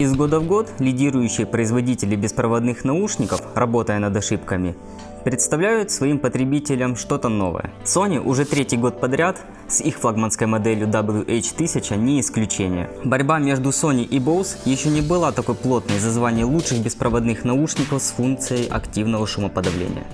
Из года в год лидирующие производители беспроводных наушников, работая над ошибками, представляют своим потребителям что-то новое. Sony уже третий год подряд с их флагманской моделью WH-1000 не исключение. Борьба между Sony и Bose еще не была такой плотной за звание лучших беспроводных наушников с функцией активного шумоподавления.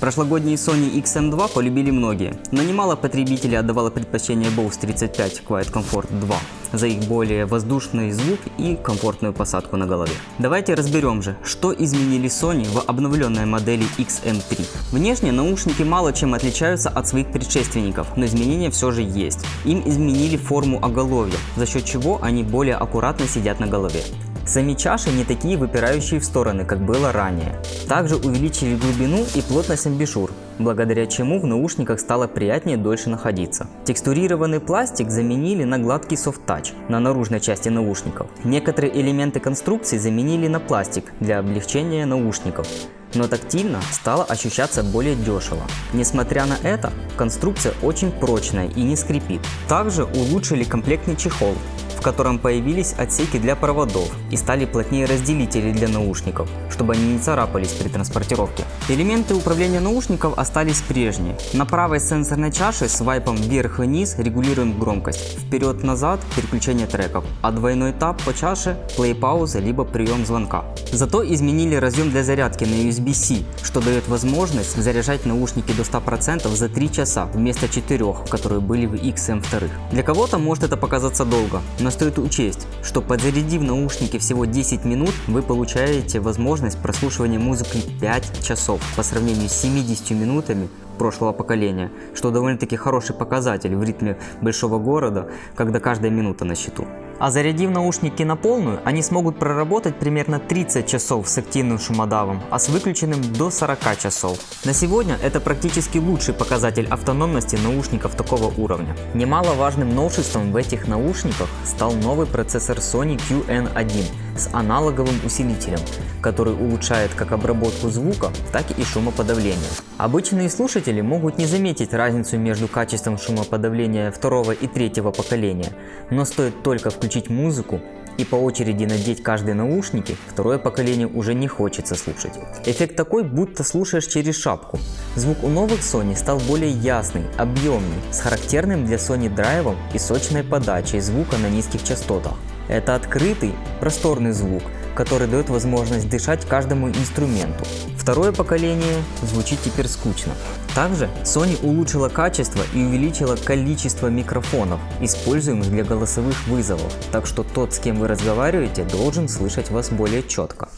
Прошлогодний Sony XM2 полюбили многие, но немало потребителей отдавало предпочтение Bose 35 Quiet Comfort 2 за их более воздушный звук и комфортную посадку на голове. Давайте разберем же, что изменили Sony в обновленной модели XM3. Внешне наушники мало чем отличаются от своих предшественников, но изменения все же есть. Им изменили форму оголовья, за счет чего они более аккуратно сидят на голове. Сами чаши не такие выпирающие в стороны, как было ранее. Также увеличили глубину и плотность амбишур, благодаря чему в наушниках стало приятнее дольше находиться. Текстурированный пластик заменили на гладкий софт-тач на наружной части наушников. Некоторые элементы конструкции заменили на пластик для облегчения наушников но тактильно стало ощущаться более дешево. Несмотря на это, конструкция очень прочная и не скрипит. Также улучшили комплектный чехол, в котором появились отсеки для проводов и стали плотнее разделители для наушников, чтобы они не царапались при транспортировке. Элементы управления наушников остались прежние. На правой сенсорной чаше с вайпом вверх и вниз регулируем громкость, вперед-назад переключение треков, а двойной тап по чаше плей-пауза либо прием звонка. Зато изменили разъем для зарядки на USB-C, что дает возможность заряжать наушники до 100% за 3 часа вместо 4, которые были в XM2. Для кого-то может это показаться долго, но но стоит учесть, что подзарядив наушники всего 10 минут, вы получаете возможность прослушивания музыки 5 часов по сравнению с 70 минутами прошлого поколения, что довольно-таки хороший показатель в ритме большого города, когда каждая минута на счету. А зарядив наушники на полную, они смогут проработать примерно 30 часов с активным шумодавом, а с выключенным до 40 часов. На сегодня это практически лучший показатель автономности наушников такого уровня. Немаловажным новшеством в этих наушниках стал новый процессор Sony QN1 с аналоговым усилителем, который улучшает как обработку звука, так и шумоподавление. Обычные слушатели могут не заметить разницу между качеством шумоподавления второго и третьего поколения, но стоит только включить музыку и по очереди надеть каждые наушники, второе поколение уже не хочется слушать. Эффект такой, будто слушаешь через шапку. Звук у новых Sony стал более ясный, объемный, с характерным для Sony драйвом и сочной подачей звука на низких частотах. Это открытый, просторный звук, который дает возможность дышать каждому инструменту. Второе поколение звучит теперь скучно. Также Sony улучшила качество и увеличила количество микрофонов, используемых для голосовых вызовов, так что тот, с кем вы разговариваете, должен слышать вас более четко.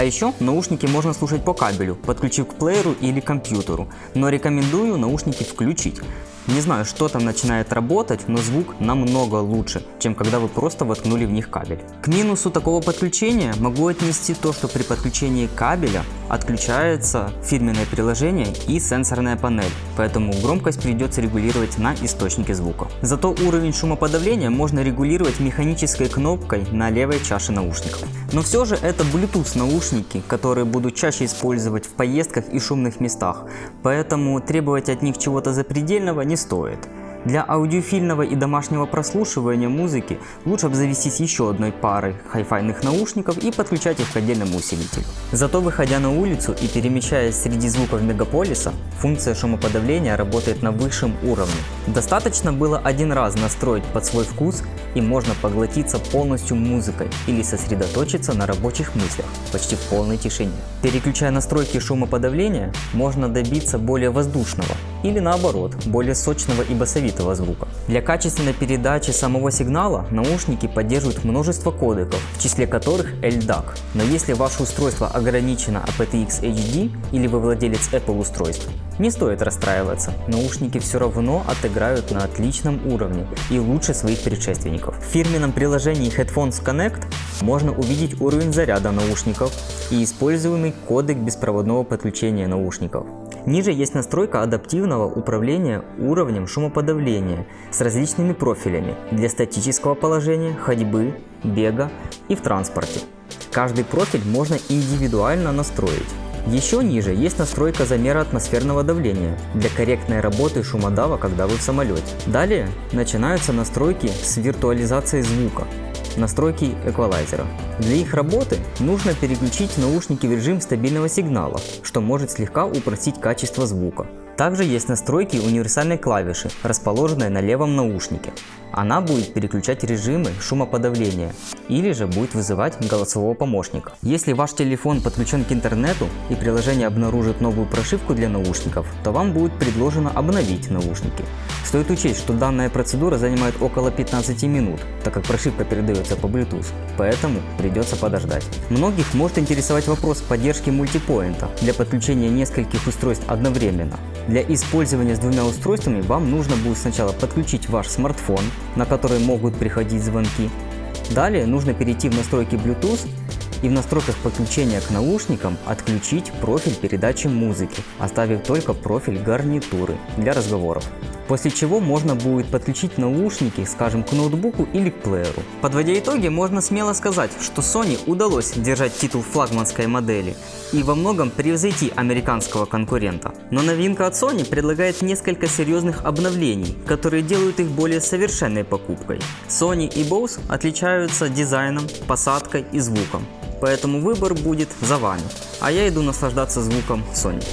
А еще наушники можно слушать по кабелю, подключив к плееру или компьютеру, но рекомендую наушники включить. Не знаю, что там начинает работать, но звук намного лучше, чем когда вы просто воткнули в них кабель. К минусу такого подключения могу отнести то, что при подключении кабеля отключается фирменное приложение и сенсорная панель, поэтому громкость придется регулировать на источнике звука. Зато уровень шумоподавления можно регулировать механической кнопкой на левой чаше наушников. Но все же это Bluetooth наушники, которые буду чаще использовать в поездках и шумных местах, поэтому требовать от них чего-то запредельного не стоит. Для аудиофильного и домашнего прослушивания музыки лучше обзавестись еще одной парой хай-файных наушников и подключать их к отдельному усилителю. Зато выходя на улицу и перемещаясь среди звуков мегаполиса, функция шумоподавления работает на высшем уровне. Достаточно было один раз настроить под свой вкус и можно поглотиться полностью музыкой или сосредоточиться на рабочих мыслях почти в полной тишине. Переключая настройки шумоподавления, можно добиться более воздушного или наоборот, более сочного и басовитого звука. Для качественной передачи самого сигнала наушники поддерживают множество кодеков, в числе которых LDAC. Но если ваше устройство ограничено aptX HD или вы владелец Apple устройств, не стоит расстраиваться, наушники все равно отыграют на отличном уровне и лучше своих предшественников. В фирменном приложении Headphones Connect можно увидеть уровень заряда наушников и используемый кодек беспроводного подключения наушников. Ниже есть настройка адаптивного управления уровнем шумоподавления с различными профилями для статического положения, ходьбы, бега и в транспорте. Каждый профиль можно индивидуально настроить. Еще ниже есть настройка замера атмосферного давления для корректной работы шумодава, когда вы в самолете. Далее начинаются настройки с виртуализацией звука, настройки эквалайзера. Для их работы нужно переключить наушники в режим стабильного сигнала, что может слегка упростить качество звука. Также есть настройки универсальной клавиши, расположенной на левом наушнике. Она будет переключать режимы шумоподавления или же будет вызывать голосового помощника. Если ваш телефон подключен к интернету и приложение обнаружит новую прошивку для наушников, то вам будет предложено обновить наушники. Стоит учесть, что данная процедура занимает около 15 минут, так как прошивка передается по Bluetooth, поэтому придется подождать. Многих может интересовать вопрос поддержки мультипоинта для подключения нескольких устройств одновременно. Для использования с двумя устройствами вам нужно будет сначала подключить ваш смартфон, на который могут приходить звонки. Далее нужно перейти в настройки Bluetooth и в настройках подключения к наушникам отключить профиль передачи музыки, оставив только профиль гарнитуры для разговоров. После чего можно будет подключить наушники, скажем, к ноутбуку или к плееру. Подводя итоги, можно смело сказать, что Sony удалось держать титул флагманской модели и во многом превзойти американского конкурента. Но новинка от Sony предлагает несколько серьезных обновлений, которые делают их более совершенной покупкой. Sony и Bose отличаются дизайном, посадкой и звуком, поэтому выбор будет за вами, а я иду наслаждаться звуком Sony.